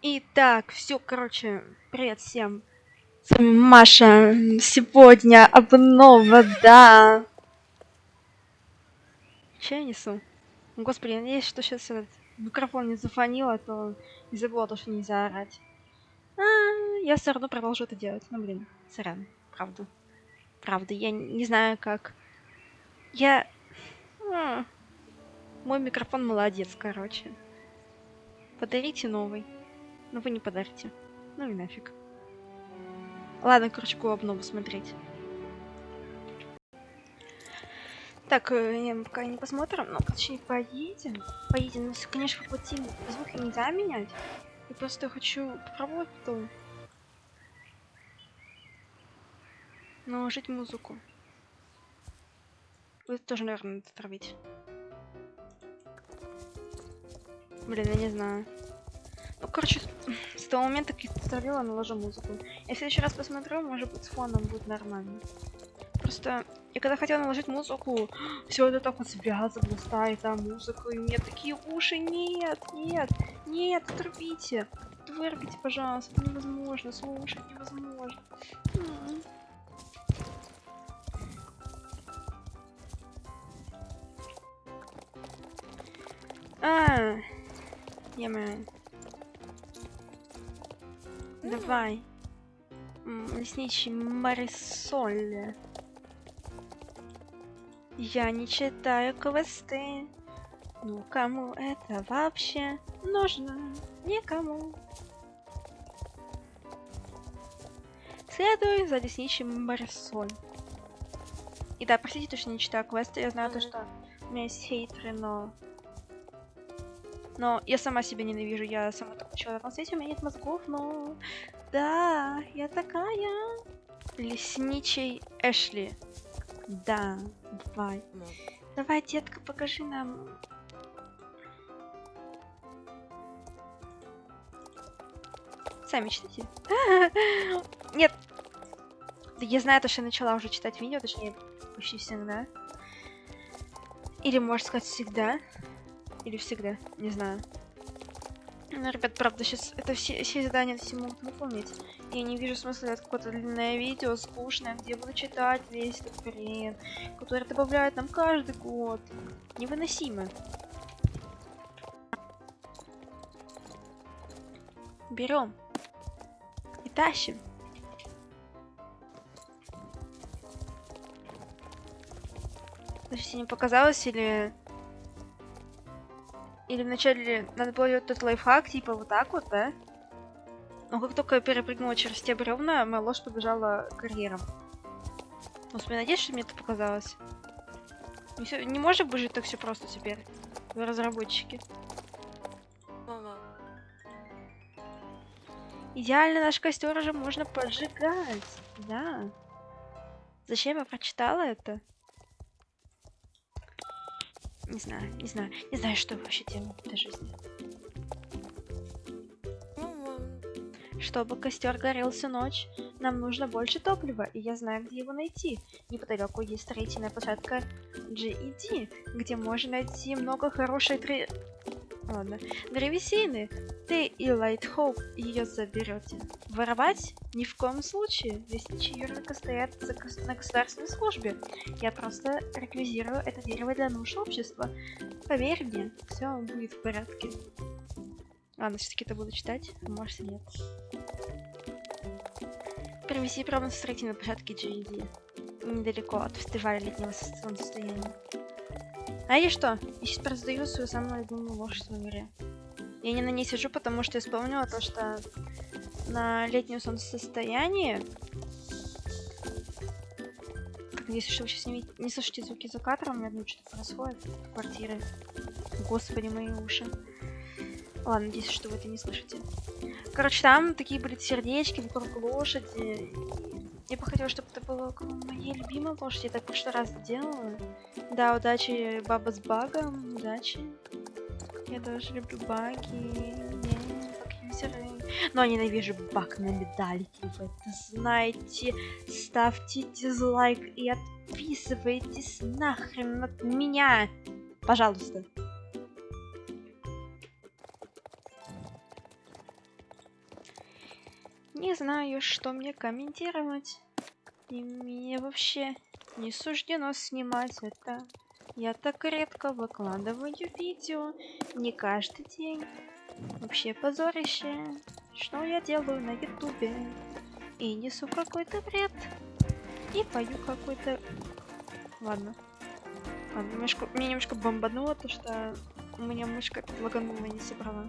Итак, все, короче, привет всем. С вами Маша. Сегодня обнова, да. Че я несу? Господи, я надеюсь, что сейчас этот микрофон не зафонил, а то не забыла то, что нельзя орать. А, я все равно продолжу это делать. Ну, блин, сорян, правда. Правда, я не знаю, как... Я... А, мой микрофон молодец, короче. Подарите новый. Ну вы не подарите. Ну и нафиг. Ладно, короче, обнову смотреть. Так, э, пока не посмотрим, ну, точнее, поедем. Поедем, ну, конечно, по пути звук нельзя менять. Я просто хочу попробовать потом. Наложить музыку. Будет тоже, наверное, надо травить. Блин, я не знаю. Ну, короче, с того момента, как я вставила, наложу музыку. Я в следующий раз посмотрю, может быть, с фоном будет нормально. Просто я когда хотела наложить музыку, все это так вот связывало, ставит там музыку, и мне такие уши, нет, нет, нет, отрубите, вырубите, пожалуйста, невозможно, слушать невозможно. А, я yeah, Давай. Лесничий Марисоль. Я не читаю квесты. Ну кому это вообще нужно? Никому. Следуй за лесничим Марисоль. И да, простите, что не читаю квесты. Я знаю то, что у меня есть хейтеры, но но я сама себя ненавижу, я сама такой человек на свете, у меня нет мозгов, но... Да, я такая. Лесничий Эшли. Да, давай. No. Давай, детка, покажи нам. Сами читайте. Нет. Да я знаю, то, что я начала уже читать видео, точнее, почти всегда. Или, можно сказать, всегда. Или всегда, не знаю. Ну, ребят, правда, сейчас это все, все задания все могут выполнить. Я не вижу смысла делать какое-то длинное видео, скучное, где буду читать весь этот хрен, который добавляют нам каждый год. Невыносимо. Берем. И тащим. Подождите, не показалось или... Или вначале надо было делать тот лайфхак, типа вот так вот, да? Но как только я перепрыгнула через те бревна, моя лошадь побежала карьером. Ну, я надеюсь, что мне это показалось. Не, все, не может быть так все просто теперь. Вы разработчики. Мама. Идеально наш костер уже можно поджигать. Да. Зачем я прочитала это? Не знаю, не знаю, не знаю, что вообще делать в этой жизни. Чтобы костер горел всю ночь, нам нужно больше топлива, и я знаю, где его найти. Неподалеку есть строительная площадка GED, где можно найти много хорошей тре... Ладно. Древесины. Ты и Лайтхоуп ее заберете. Воровать? Ни в коем случае. Лесничий юрлика стоят на государственной службе. Я просто реквизирую это дерево для нужд общества. Поверь мне, все будет в порядке. Ладно, все-таки это буду читать, а может нет. Привези прямо на строительной площадке GED. Недалеко от фестиваля летнего солнцестояния. А и что? Я сейчас продаю свою самую любимую лошадь в игре. Я не на ней сижу, потому что я вспомнила то, что на летнем солнцестоянии... Если что вы сейчас не, не слышите звуки за кадром, у меня что-то происходит в квартире. Господи, мои уши. Ладно, надеюсь, что вы это не слышите. Короче, там такие были сердечки вокруг лошади. Я бы хотела, чтобы это было моей любимой лошади. Я так в прошлый раз делала. Да, удачи, баба с багом. Удачи. Я тоже люблю баги. Но ненавижу баг на медальке. Вы это знаете. Ставьте дизлайк и отписывайтесь нахрен от меня. Пожалуйста. Не знаю, что мне комментировать. И мне вообще не суждено снимать это. Я так редко выкладываю видео. Не каждый день. Вообще позорище. Что я делаю на ютубе? И несу какой-то бред. И пою какой-то... Ладно. Ладно, немножко, мне немножко бомбануло, то что у меня мышка лаганула не собрала.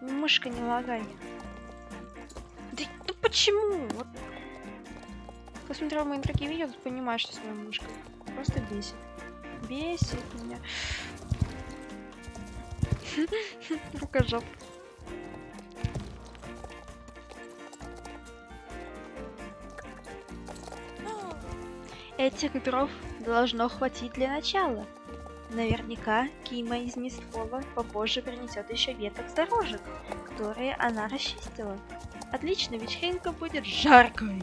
Мышка, не лагай. Да, ну почему? Вот. Посмотрел мои другие видео, понимаешь, что с моей мышкой. Просто бесит. Бесит меня. Рукожоп. Этих дров должно хватить для начала. Наверняка Кима из Мистлова попозже принесет еще веток с дорожек, которые она расчистила. Отлично, вечеринка будет жаркой.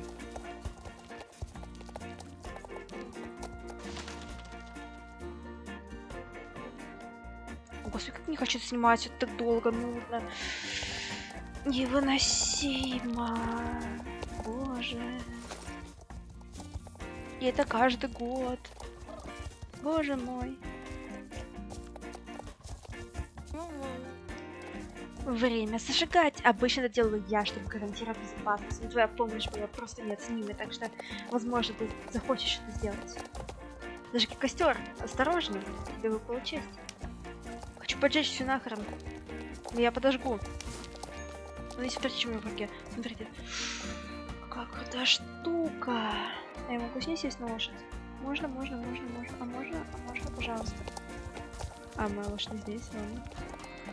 Хочу снимать это так долго, нудно. Невыносимо. Боже. И это каждый год. Боже мой. Время зажигать. Обычно это делаю я, чтобы гарантировать безопасность. Но твоя помощь была просто неоценима, так что, возможно, ты захочешь что-то сделать. Как костер. Осторожно, тебе выпала честь. Поджечь все нахрен. Я подожгу. Смотрите, смотрите, у меня в руке. Смотрите. Какая крутая штука. А я могу с ней сесть на лошадь? Можно, можно, можно, можно. А можно, а можно, пожалуйста. А, моя лошадь не здесь, ладно.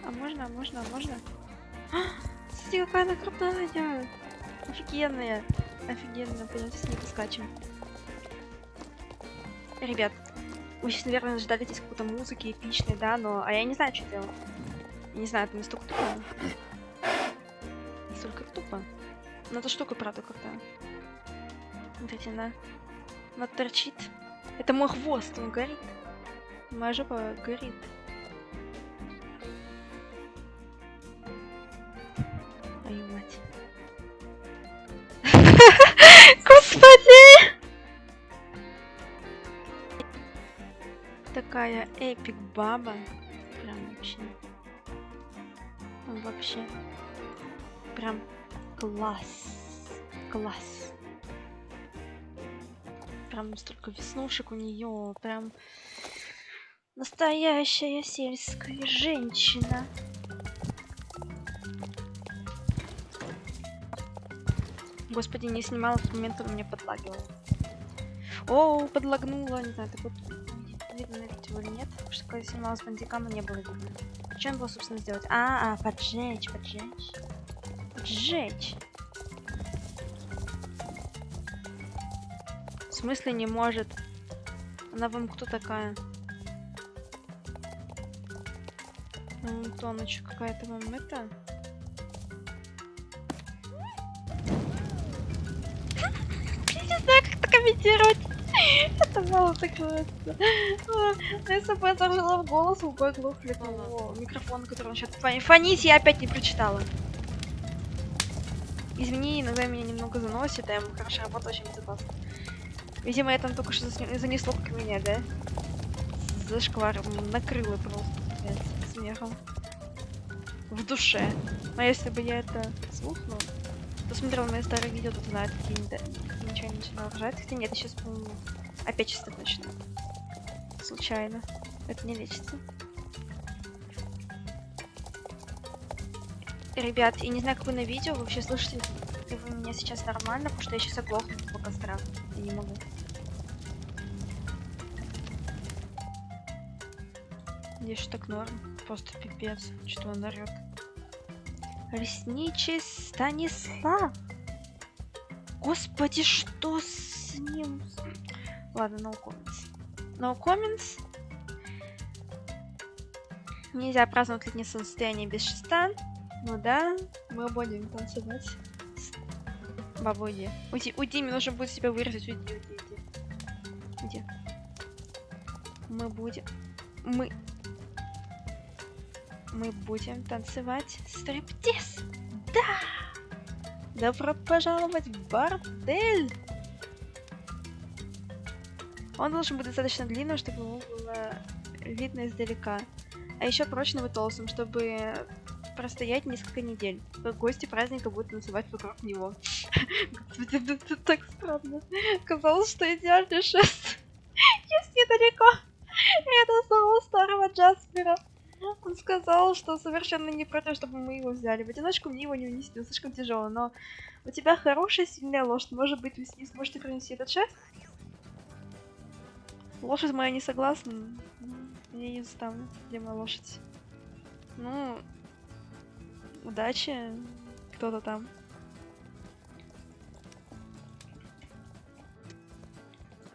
А можно, а можно, а можно? А, смотрите, какая она крутая! Офигенная! Офигенно, пойдемте с ней поскачем. Ребят, вы сейчас, наверное, ждали здесь какой-то музыки эпичной, да, но... А я не знаю, что делать. Не знаю, это настолько тупо. Настолько тупо. Но эта штука, правда, крутая. Смотрите, она... Она торчит. Это мой хвост, он горит. Моя жопа горит. Такая эпик баба. Прям вообще. Вообще. Прям класс. Класс. Прям столько веснушек у нее. Прям настоящая сельская женщина. Господи, не снимала в момент, он меня подлагивал. О, подлагнула, не знаю, так вот видео или нет, потому что когда я снимала с бандикама, не было видно. Что я было, собственно, сделать? А, а, поджечь, поджечь. Поджечь. В смысле не может? Она вам кто такая? Ну, Тоночка какая-то вам это? Не знаю, как это комментировать. Было так бы я зажила в голос, губой глухли того микрофона, который он сейчас фонить, я опять не прочитала. Извини, иногда меня немного заносит, а я хорошо работаю очень безопасно. Видимо, я там только что занесло как меня, да? Зашкваром накрыло просто смехом. В душе. А если бы я это слухнула, кто смотрел мои старые видео, тот знает, какие ничего не начинала ржать. Хотя нет, я сейчас, по-моему, опять чисто точно. Случайно. Это не лечится. Ребят, я не знаю, как вы на видео, вообще слышите ли вы меня сейчас нормально, потому что я сейчас оглохну по кострам. Я не могу. Здесь что так норм. Просто пипец, что он орёт. Ресничий Станислав. Господи, что с ним? Ладно, no comments. No comments. Нельзя праздновать летнее состояние без шеста. Ну да, мы будем танцевать. Баба, уйди. Уйди, уйди, мне нужно будет себя вырезать. Уйди, уйди, уйди. Уйди. Мы будем... Мы... Мы будем танцевать стриптиз. Да! Добро пожаловать в бордель! Он должен быть достаточно длинным, чтобы его было видно издалека. А еще прочным и толстым, чтобы простоять несколько недель. Гости праздника будут называть вокруг него. Господи, это так странно. Казалось, что идеальный шест есть недалеко. Это самого старого Джаспера. Он сказал, что совершенно не против, чтобы мы его взяли. В одиночку мне его не унести, он слишком тяжелый, но у тебя хорошая сильная лошадь. Может быть, вы с ней сможете принести этот шест? Лошадь моя не согласна. Я не заставлю. Где моя лошадь? Ну, удачи. Кто-то там.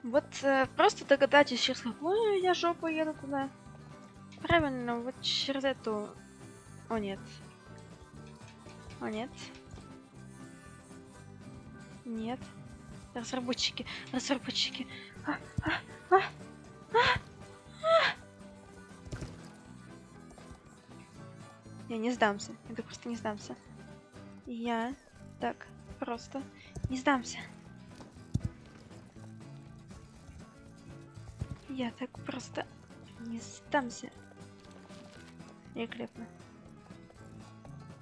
Вот э, просто догадайтесь, через какую я жопу еду туда. Правильно, вот через эту... О, нет. О, нет. Нет. Разработчики, разработчики. А, а, а, а, а. Я не сдамся. Я так просто не сдамся. Я так просто не сдамся. Я так просто не сдамся. Великолепно.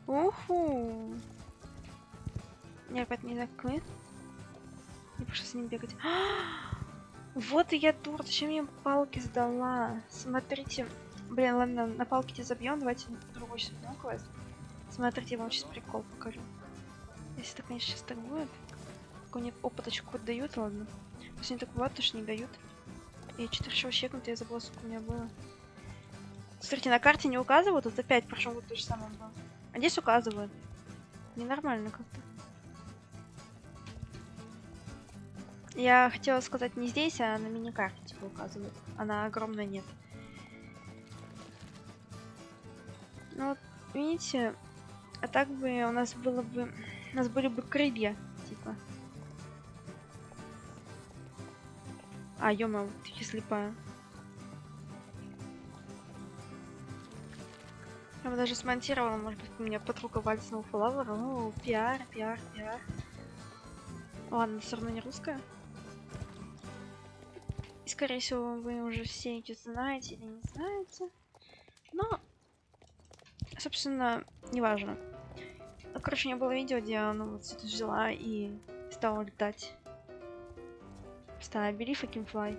Уху! Не опять не такой. Не пошел с ним бегать. вот и я дур, зачем мне палки сдала? Смотрите. Блин, ладно, на палке забьем, давайте другой сейчас квест. Смотрите, я вам сейчас прикол покажу. Если так, конечно, сейчас так будет. Мне опыточку дают, ладно. Пусть не так бывает, то что не дают. Я что-то решил чекнуть, я забыла, сколько у меня было. Смотрите, на карте не указывают, тут опять прошел вот то же самое было. А здесь указывают. Ненормально как-то. Я хотела сказать не здесь, а на мини-карте типа указывают. Она огромная нет. Ну вот, видите, а так бы у нас было бы... У нас были бы крылья, типа. А, ё ты слепая. Я бы даже смонтировала, может быть, у меня подруга вальсного флавера. Ну, пиар, пиар, пиар. Ладно, все равно не русская. И, скорее всего, вы уже все эти знаете или не знаете. Но, собственно, неважно. Ну, короче, у меня было видео, где она вот это взяла и стала летать. Стала I can fly.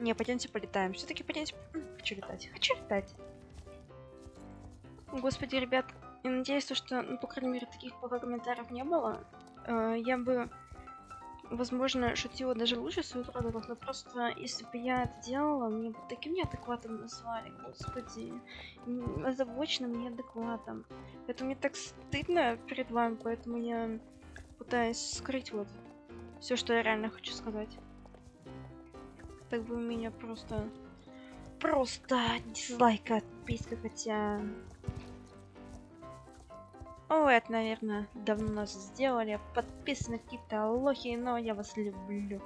Не, пойдемте полетаем. Все-таки пойдемте... Хочу летать. Хочу летать. Господи, ребят, я надеюсь, что, ну, по крайней мере, таких пока комментариев не было. Э, я бы, возможно, шутила даже лучше своих родов, но просто, если бы я это делала, мне бы таким неадекватом назвали, господи, озабоченным неадекватом. Это мне так стыдно перед вами, поэтому я пытаюсь скрыть вот все, что я реально хочу сказать. Так бы у меня просто... Просто дизлайк отписка, хотя о, это, наверное, давно нас сделали. Подписаны какие-то лохи, но я вас люблю.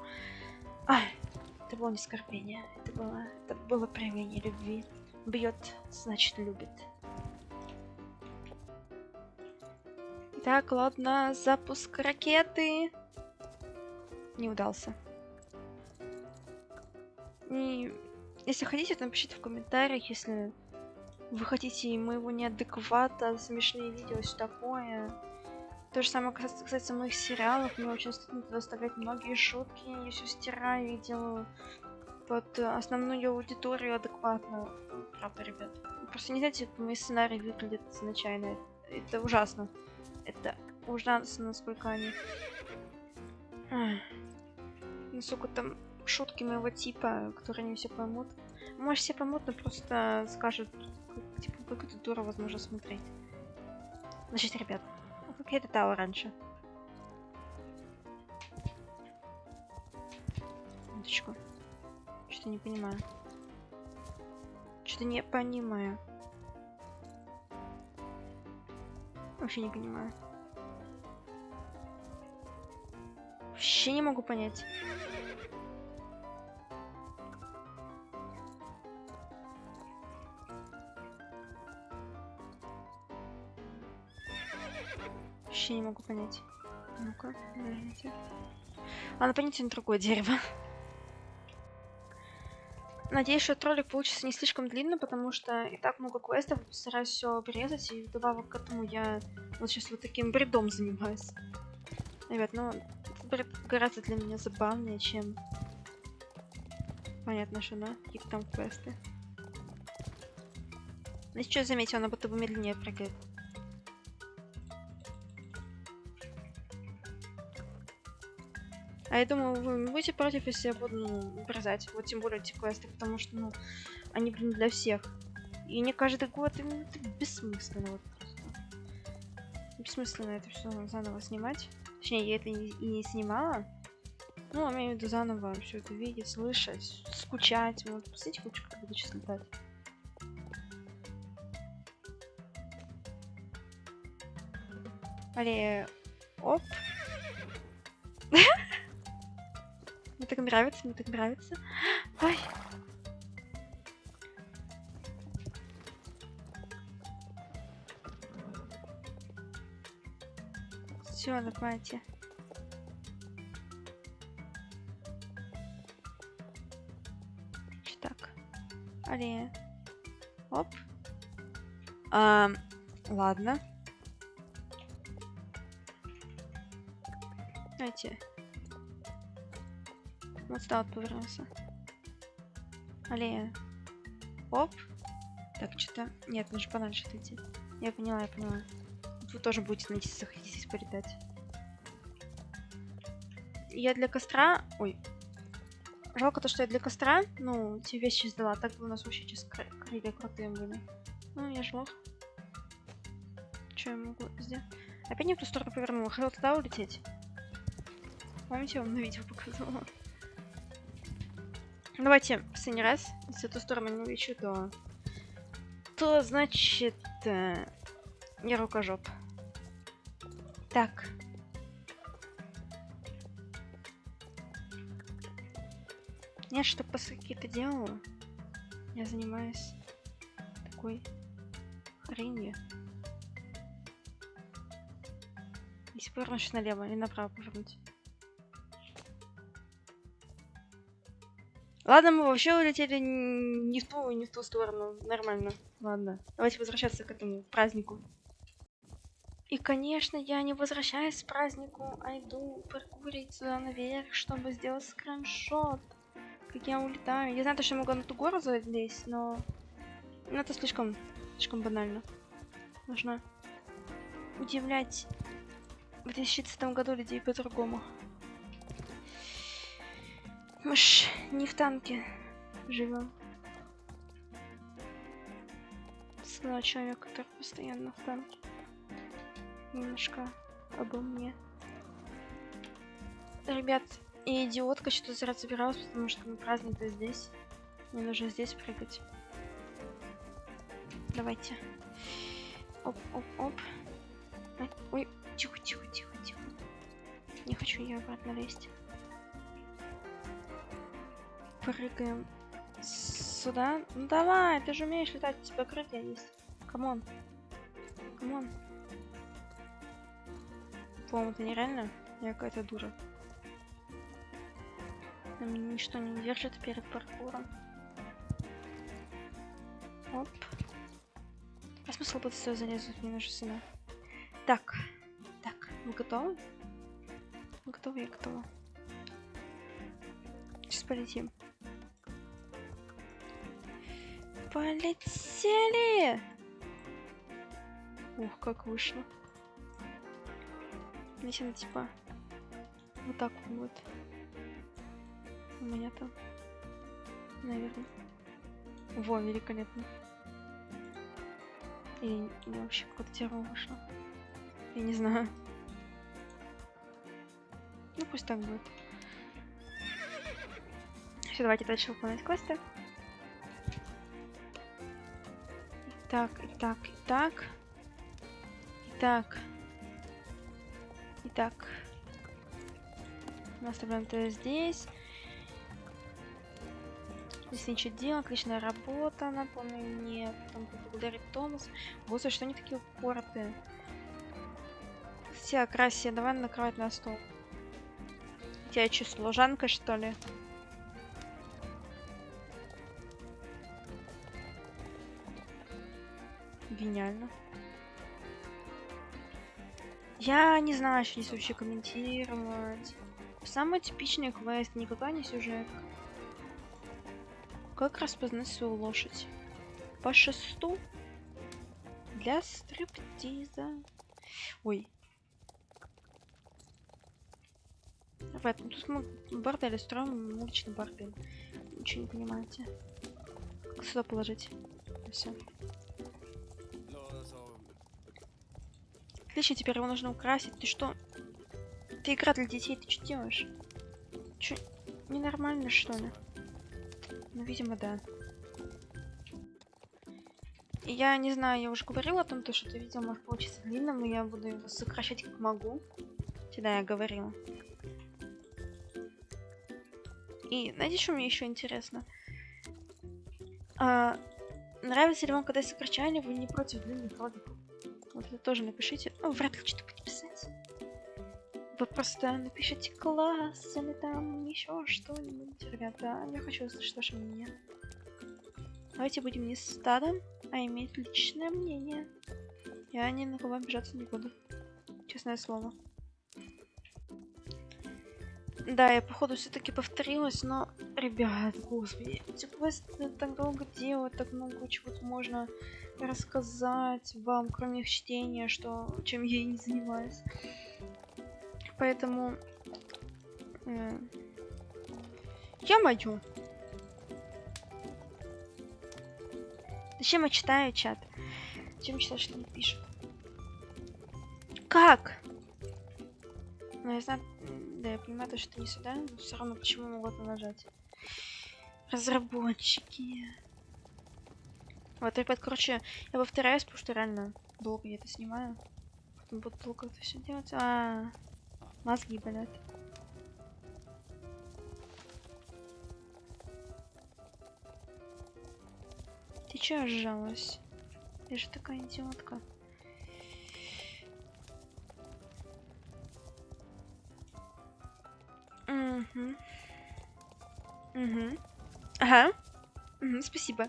Ай, это было не скорбение. Это было, это было проявление любви. Бьет, значит любит. Так, ладно, запуск ракеты. Не удался. И если хотите, напишите в комментариях, если вы хотите моего неадеквата, смешные видео, все такое. То же самое касается моих сериалов. Мне очень стыдно туда оставлять многие шутки. Я все стираю и делаю под основную аудиторию адекватно. Правда, ребят. Просто не знаете, как мои сценарии выглядят изначально. Это ужасно. Это ужасно, насколько они... Насколько там шутки моего типа, которые не все поймут. Может, все поймут, но просто скажут, типа, как это дура возможно смотреть. Значит, ребят, ну, как я летала раньше. Минуточку. Что-то не понимаю. Что-то не понимаю. Вообще не понимаю. Вообще не могу понять. Вообще не могу понять. Ну-ка, подождите. Ладно, понятие на другое дерево. Надеюсь, что этот ролик получится не слишком длинно, потому что и так много квестов, постараюсь все обрезать, и вдобавок к этому я вот сейчас вот таким бредом занимаюсь. Ребят, ну, этот бред гораздо для меня забавнее, чем... Понятно, что, да? Какие там квесты. Ну, сейчас заметил, она будто бы медленнее прыгает. А я думаю, вы не будете против, если я буду ну, обрезать. Вот тем более эти квесты, потому что, ну, они, блин, для всех. И не каждый год, и, ну, это бессмысленно вот просто. Бессмысленно это все заново снимать. Точнее, я это и, не снимала. Ну, я имею в виду заново все это видеть, слышать, скучать. Вот, посмотрите, лучше, как буду сейчас летать. Алле, оп. Так нравится, мне так нравится. Ой. Все, давайте. Так. Алле. Оп. А, ладно. Давайте. Вот сюда вот повернулся. Аллея. Оп. Так, что-то... Нет, нужно подальше отойти. Я поняла, я поняла. Вы тоже будете найти, захотите полетать. Я для костра... Ой. Жалко то, что я для костра, ну, те вещи сдала. Так бы у нас вообще сейчас кр крылья крутые были. Ну, я ж лох. Что я могу сделать? Опять не в ту сторону повернула. Хотел туда улететь. Помните, я вам на видео показывала? Давайте в последний раз. Если эту сторону не увечу, то... То, значит... Э, я рукожоп. Так. Я что после какие-то делаю, я занимаюсь такой хренью. Если повернуть налево или направо повернуть. Ладно, мы вообще улетели не в ту, не в ту сторону. Нормально. Ладно. Давайте возвращаться к этому празднику. И, конечно, я не возвращаюсь к празднику, а иду паркурить сюда наверх, чтобы сделать скриншот. Как я улетаю. Я знаю, что я могу на ту гору залезть, но... Ну, это слишком, слишком банально. Нужно удивлять в 2030 году людей по-другому. Мы ж не в танке живем. Снова человек, который постоянно в танке. Немножко обо мне. Ребят, и идиотка что-то зря собиралась, потому что мы праздник-то здесь. Мне нужно здесь прыгать. Давайте. Оп, оп, оп. Ой, тихо, тихо, тихо, тихо. Не хочу я обратно лезть прыгаем сюда. Ну давай, ты же умеешь летать, у тебя крылья есть. Come on. Come on. По-моему, это нереально. Я какая-то дура. На меня ничто не держит перед паркуром. Оп. А смысл будет все залезать мне нашу сына? Так. Так, вы готовы? Вы готовы? Я готова. Сейчас полетим. Полетели! Ух, как вышло. Она типа вот так вот. У меня там, наверное. Во, великолепно. Или, или вообще какое-то дерево вышло. Я не знаю. Ну пусть так будет. Все, давайте дальше выполнять квесты. Так, и так, и так. И так. И так. Мы оставляем это здесь. Здесь ничего делал, отличная работа, напомню мне. Потом поблагодарить Томас. Господи, что они такие упоротые? Все, Красия, давай накрывать на стол. У тебя что, служанка, что ли? Гениально. Я не знаю, что здесь вообще комментировать. Самый типичный квест, никакая не сюжетка. Как распознать свою лошадь? По шесту? Для стриптиза. Ой. Ну тут мы бордель строим, уличный бордель. Ничего не понимаете. Сюда положить? Все. Отлично, теперь его нужно украсить. Ты что? Ты игра для детей, ты что делаешь? Чё, ненормально что ли? Ну, видимо, да. И Я не знаю, я уже говорила о том, то, что это видео может получиться длинным, но я буду его сокращать как могу. Всегда я говорила. И знаете, что мне еще интересно? А, нравится ли вам, когда я сокращаю, вы не против длинных роликов? Вот это тоже напишите. Ну, вряд ли что-то будете писать. Вы просто напишите класс или там еще что-нибудь, ребята. Я хочу услышать ваше мнение. Давайте будем не стадом, а иметь личное мнение. Я ни на кого обижаться не буду. Честное слово. Да, я походу все-таки повторилась, но, ребят, господи, эти квесты так долго делают, так много чего-то можно рассказать вам, кроме чтения, что чем я и не занимаюсь. Поэтому... Э, я мою. Зачем я читаю чат? Зачем читать, что не пишет? Как? Ну, я знаю, да, я понимаю, то, что не сюда, но все равно почему могут нажать? Разработчики. Вот, ребят, короче, я повторяюсь, потому что реально долго я это снимаю. Потом буду долго это все делать. А, -а, -а. мозги болят. Ты че сжалась? Я же такая идиотка. Угу. Ага. Угу, спасибо.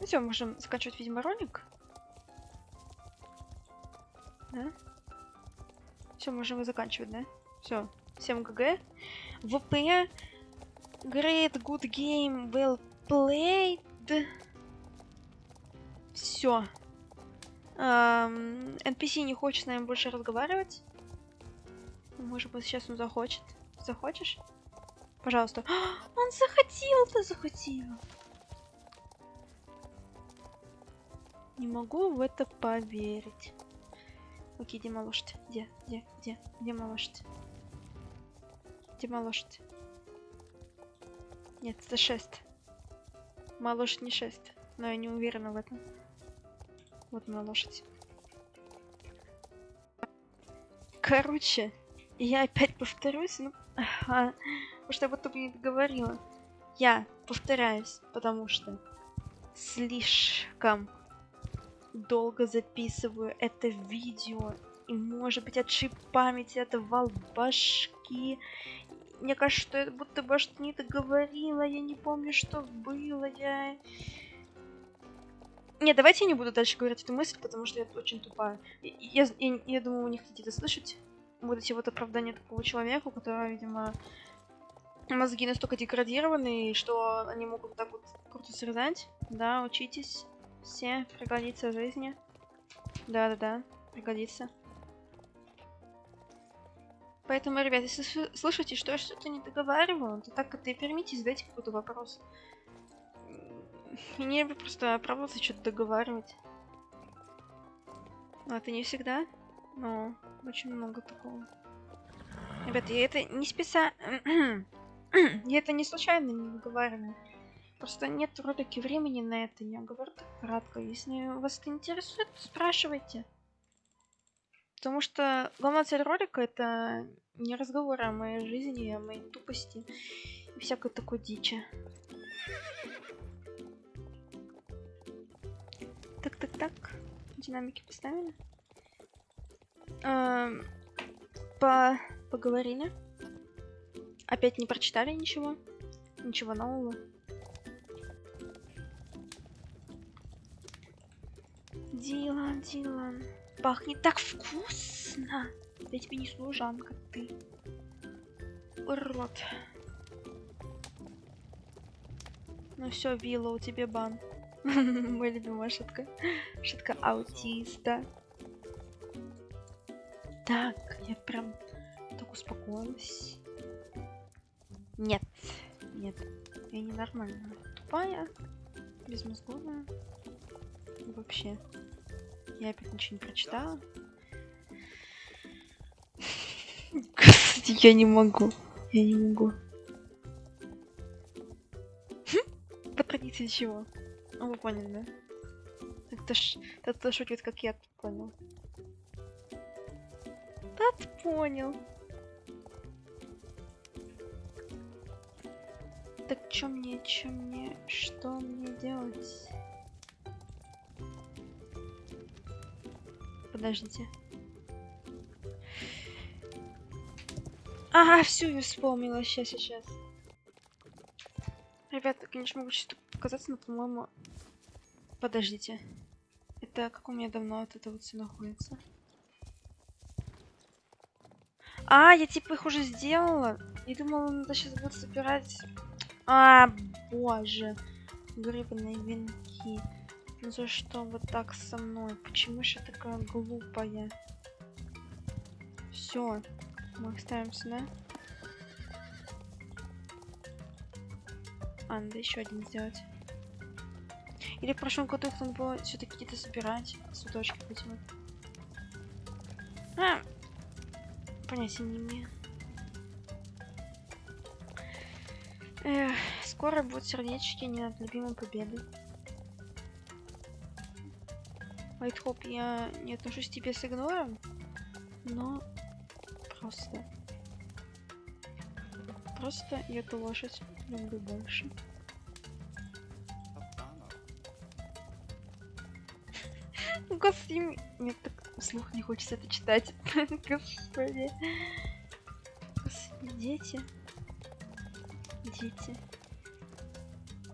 Ну все, можем заканчивать, видимо, ролик. Да? Все, можем его заканчивать, да? Все. Всем ГГ. ВП. Great, good game, well played. Все. Um, NPC не хочет с нами больше разговаривать. Может быть, сейчас он захочет. Захочешь? Пожалуйста. Он захотел, ты захотел. Не могу в это поверить. Окей, где моя лошадь? Где? Где? Где? Где моя лошадь? Где моя лошадь? Нет, это шест. Моя лошадь не шест. Но я не уверена в этом. Вот моя лошадь. Короче, я опять повторюсь, ну, а, потому что я будто бы не договорила. Я повторяюсь, потому что слишком долго записываю это видео. И может быть отшиб памяти это вал башки. Мне кажется, что я будто бы что не договорила. Я не помню, что было. Я... Не, давайте я не буду дальше говорить эту мысль, потому что это очень тупая. Я, я, я думаю, вы не хотите это слышать. Будете вот оправдание такого человека, у которого, видимо, мозги настолько деградированы, что они могут так вот круто срезать. Да, учитесь. Все, пригодится в жизни. Да-да-да, пригодится. Поэтому, ребят, если слышите, что я что-то не договариваю, то так это и примите, задайте какой-то вопрос. И не просто оправдываться, что-то договаривать. Но это не всегда, но очень много такого. Ребята, я это не специально... я это не случайно не договариваю. Просто нет вроде времени на это. Я говорю так кратко. Если вас это интересует, спрашивайте. Потому что главная цель ролика это не разговор о моей жизни, о моей тупости и всякой такой дичи. Так, так, так. Динамики поставили. Эм, по... Поговорили. Опять не прочитали ничего? Ничего нового? Дилан, Дилан. Пахнет так вкусно. Я тебе не служанка, ты. Урод. Ну все, Вилла, у тебя бан. Моя любимая шутка. Шутка аутиста. Так, я прям так успокоилась. Нет, нет, я ненормальная. Тупая, безмозговая. Вообще. Я опять ничего не прочитала. Я не могу. Я не могу. По традиции чего? Ну, вы поняли, да? Так то ж... Так то шутит, как я понял. Ты понял. Так чё мне, чё мне, что мне делать? Подождите. Ага, всю я вспомнила. Сейчас, сейчас. Ребята, конечно, могу что-то показаться, но, по-моему... Подождите. Это как у меня давно вот это вот все находится? А, я типа их уже сделала. Я думала, надо сейчас будет собирать... А, боже. Гребаные венки. Ну за что вот так со мной? Почему же я такая глупая? Все. Мы их ставим сюда. А, надо еще один сделать. Или в прошлом году надо было все-таки где-то собирать. Цветочки эти вот. Понятия не имею. Эх, скоро будут сердечки не над любимой победой. Вайтхоп, я не отношусь к тебе с игнором, но просто... Просто я эту лошадь люблю больше. Ну, Господи, мне так вслух не хочется это читать. Господи. Дети. Дети.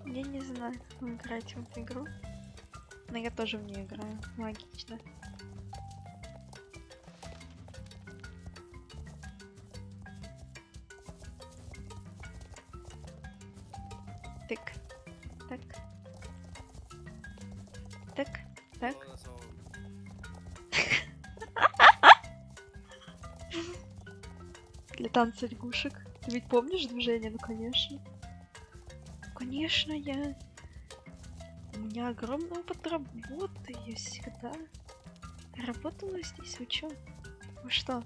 Я не знаю, как играть в эту игру. Но я тоже в нее играю. Логично. Танца лягушек. Ты ведь помнишь движение? Ну, конечно. Конечно, я... У меня огромный опыт работы. Я всегда работала здесь. Вы чё? Вы что?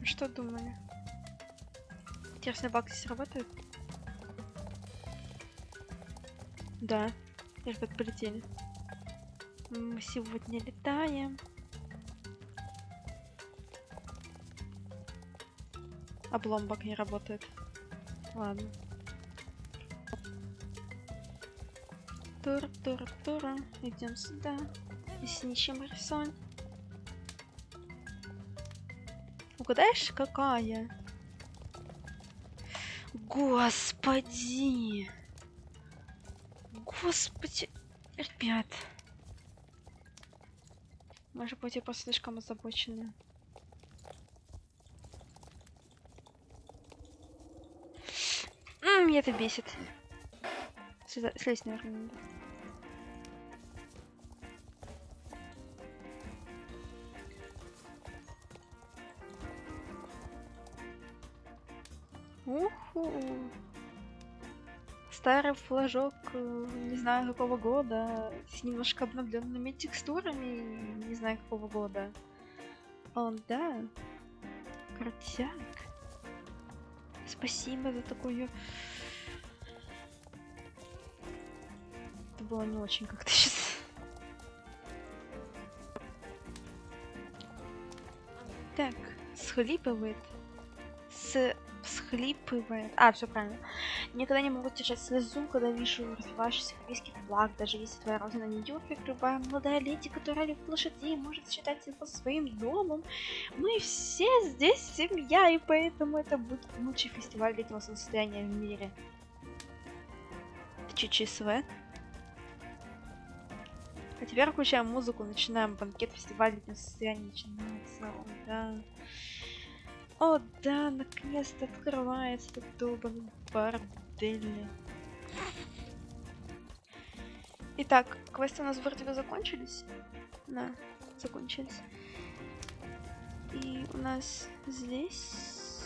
Вы что думали? Интересно, баг здесь работает? Да. Ребят, полетели. Мы сегодня летаем. Облом баг не работает. Ладно. Тур, тур, тура. Идем сюда. И с ничем рисуем. Угадаешь, какая? Господи! Господи! Ребят. Может быть, я просто слишком озабочена. М, Меня это бесит. Сюда, слезть, наверное, надо. Уху. Старый флажок, э, не знаю какого года, с немножко обновленными текстурами, не знаю какого года. Он, да, крутяк. Спасибо за такую... было не очень как-то сейчас. Так, схлипывает. С... Схлипывает. А, все правильно. Никогда не могу держать слезу, когда вижу развивающийся корейский флаг, даже если твоя родина не Нью-Йорк, любая молодая леди, которая любит лошадей, может считать его своим домом. Мы все здесь семья, и поэтому это будет лучший фестиваль летнего состояния в мире. ЧЧСВ. А теперь включаем музыку, начинаем банкет фестиваля летнего состояния начинается. О, да. О, да, наконец-то открывается этот долбанный бордель. Итак, квесты у нас вроде бы закончились. Да, закончились. И у нас здесь...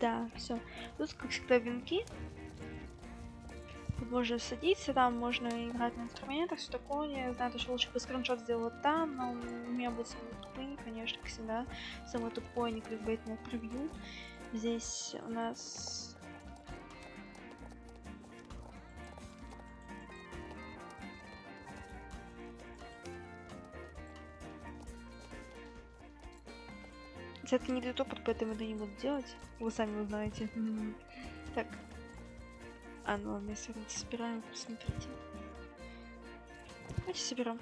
Да, все. Тут, как всегда, венки. Тут можно садиться, там можно играть на инструментах, все такое. Я знаю, что лучше бы скриншот сделал там, но у меня будет самый тупый, конечно, как всегда. Самый тупой, не кликбейтное превью. Здесь у нас... Это не для топот, поэтому это не буду делать. Вы сами узнаете. Так, а, ну ладно, если собираем, посмотрите. Давайте соберем.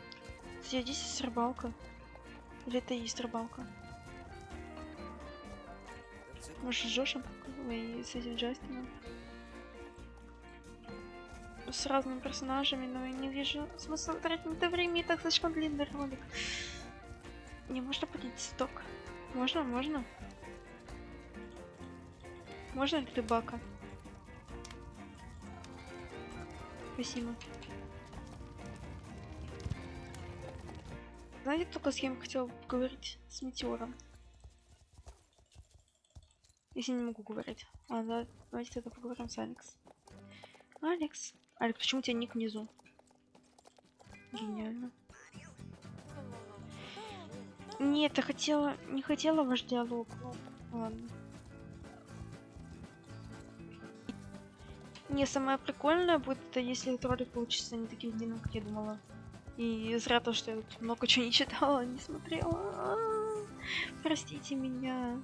Здесь есть рыбалка. Или это и есть рыбалка? Может, с Джошем и с этим Джастином? С разными персонажами, но я не вижу смысла тратить на это время, и так слишком длинный ролик. Не можно поднять сток? Можно, можно. Можно ли рыбака? Спасибо. Знаете, только с кем хотел поговорить? С Метеором. Если не могу говорить. Да, давайте тогда поговорим с Алекс. Алекс. Алекс, почему у тебя ник внизу? Гениально. Нет, я хотела... Не хотела ваш диалог. Ну, ладно. Не, самое прикольное будет, если этот ролик получится не таким длинным, как я думала. И зря то, что я тут много чего не читала, не смотрела. Простите меня.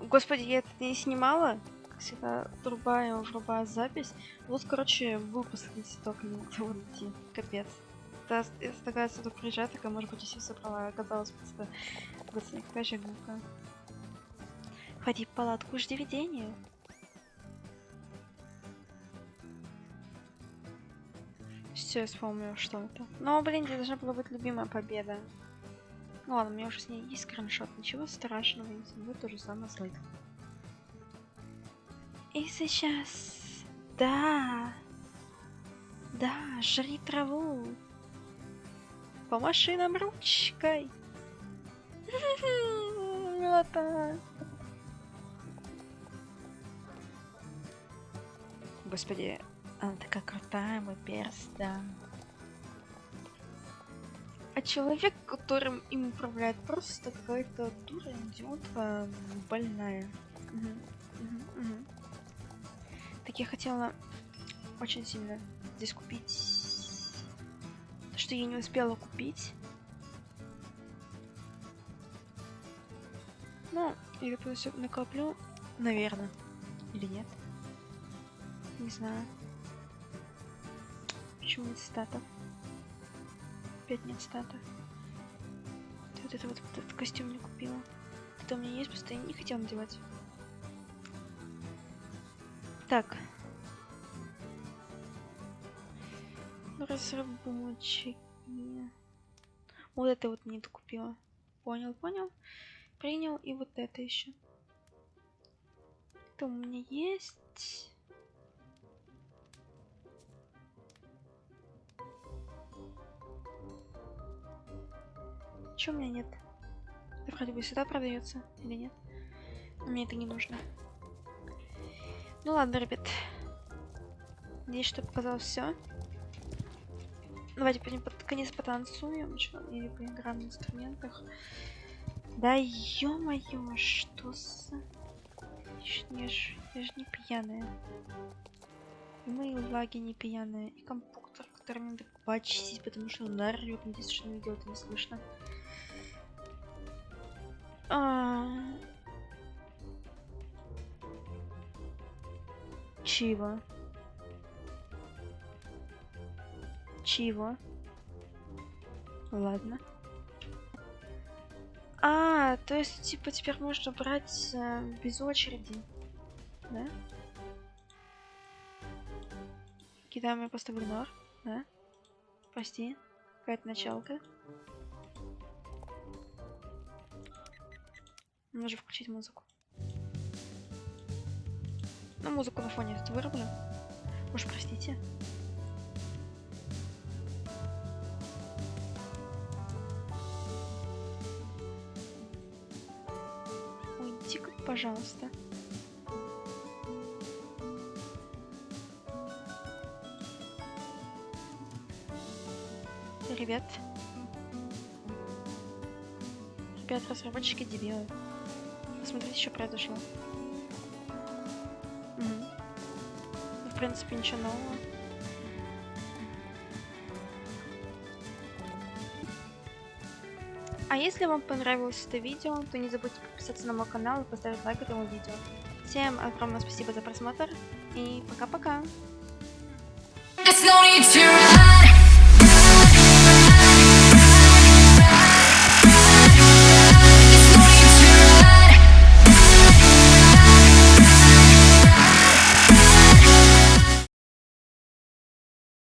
Господи, я это не снимала. Как всегда, врубаю, врубаю запись. Вот, короче, выпустить только не могла найти. Капец. Это, это такая сюда приезжает, такая, может быть, и все собрала. Оказалось просто... Же глупая. Ходи в палатку, жди видения. Все, я вспомнила, что это. Но, блин, это должна была быть любимая победа. Ну ладно, у меня уже с ней есть скриншот. Ничего страшного, не будет то же самое слайд. И сейчас... Да! Да, жри траву! Помаши нам ручкой! Милота! Господи, она такая крутая, мой перс, да. А человек, которым им управляет, просто какая-то дура, идиотка, больная. Угу, угу, угу. Так я хотела очень сильно здесь купить, что я не успела купить. Ну, я все накоплю, наверное, или нет. Не знаю. Почему нет стата? Опять нет стата. Вот это вот, этот костюм не купила. Это у меня есть, просто я не хотела надевать. Так. Разработчики. Вот это вот не докупила. Понял, понял. Принял и вот это еще. Это у меня есть. Че у меня нет? Это вроде бы сюда продается или нет? Мне это не нужно. Ну ладно, ребят. Надеюсь, что показал все. Давайте пойдем под конец потанцуем что, или поиграем на инструментах. Да ё-моё, что за... Я ж, я ж не пьяная. И мои лаги не пьяные. И компьютер, который надо почистить, потому что он орёт, надеюсь, что видео это не слышно. А... Чего? Чего? Ладно. А, то есть, типа, теперь можно брать э, без очереди. Да? Кидаем ее просто в игнор. Да? Прости. Какая-то началка. Нужно включить музыку. Ну, музыку на фоне вырублю. Уж простите. Уйди-ка, пожалуйста. Ребят. Ребят, разработчики дебилы. Посмотрите, что произошло. Мгм. Ну, В принципе, ничего нового. А если вам понравилось это видео, то не забудьте подписаться на мой канал и поставить лайк этому видео. Всем огромное спасибо за просмотр и пока-пока!